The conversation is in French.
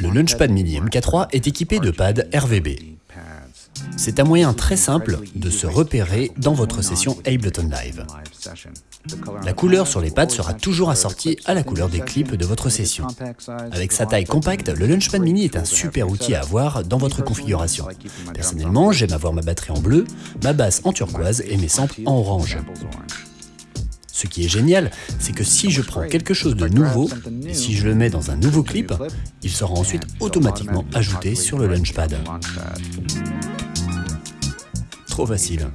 Le Launchpad Mini MK3 est équipé de pads RVB. C'est un moyen très simple de se repérer dans votre session Ableton Live. La couleur sur les pads sera toujours assortie à la couleur des clips de votre session. Avec sa taille compacte, le Launchpad Mini est un super outil à avoir dans votre configuration. Personnellement, j'aime avoir ma batterie en bleu, ma basse en turquoise et mes samples en orange. Ce qui est génial, c'est que si je prends quelque chose de nouveau, et si je le mets dans un nouveau clip, il sera ensuite automatiquement ajouté sur le Launchpad. Trop facile.